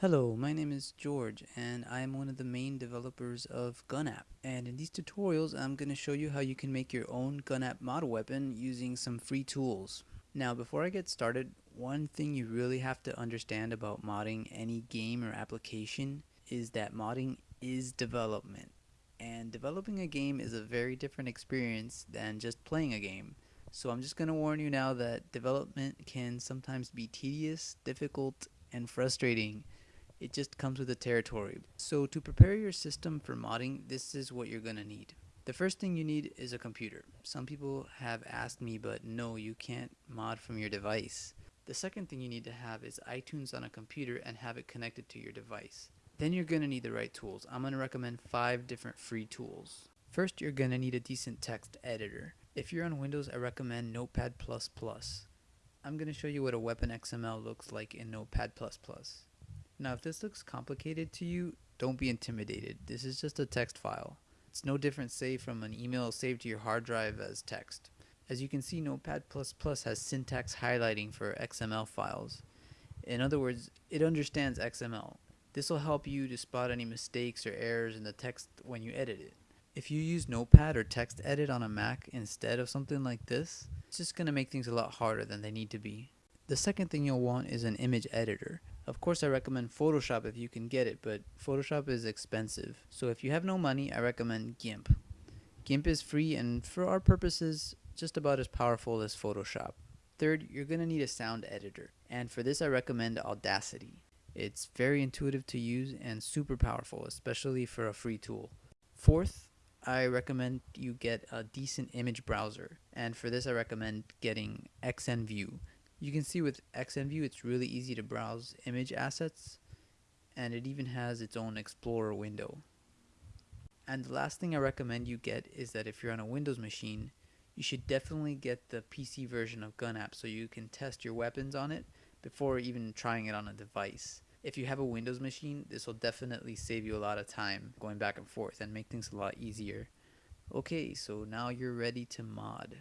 Hello, my name is George and I am one of the main developers of GunApp and in these tutorials I'm going to show you how you can make your own GunApp model weapon using some free tools. Now before I get started, one thing you really have to understand about modding any game or application is that modding is development and developing a game is a very different experience than just playing a game. So I'm just going to warn you now that development can sometimes be tedious, difficult, and frustrating it just comes with the territory. So to prepare your system for modding, this is what you're gonna need. The first thing you need is a computer. Some people have asked me, but no, you can't mod from your device. The second thing you need to have is iTunes on a computer and have it connected to your device. Then you're gonna need the right tools. I'm gonna recommend five different free tools. First, you're gonna need a decent text editor. If you're on Windows, I recommend Notepad++. I'm gonna show you what a weapon XML looks like in Notepad++. Now if this looks complicated to you, don't be intimidated. This is just a text file. It's no different say from an email saved to your hard drive as text. As you can see Notepad++ has syntax highlighting for XML files. In other words, it understands XML. This will help you to spot any mistakes or errors in the text when you edit it. If you use Notepad or TextEdit on a Mac instead of something like this, it's just going to make things a lot harder than they need to be. The second thing you'll want is an image editor. Of course I recommend Photoshop if you can get it, but Photoshop is expensive. So if you have no money, I recommend GIMP. GIMP is free and for our purposes, just about as powerful as Photoshop. Third, you're going to need a sound editor. And for this I recommend Audacity. It's very intuitive to use and super powerful, especially for a free tool. Fourth, I recommend you get a decent image browser. And for this I recommend getting XNView. You can see with XNView it's really easy to browse image assets and it even has its own Explorer window. And the last thing I recommend you get is that if you're on a Windows machine, you should definitely get the PC version of GunApp so you can test your weapons on it before even trying it on a device. If you have a Windows machine, this will definitely save you a lot of time going back and forth and make things a lot easier. Okay, so now you're ready to mod.